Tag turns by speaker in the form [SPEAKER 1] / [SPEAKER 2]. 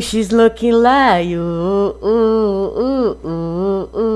[SPEAKER 1] She's looking like you. Ooh, ooh, ooh.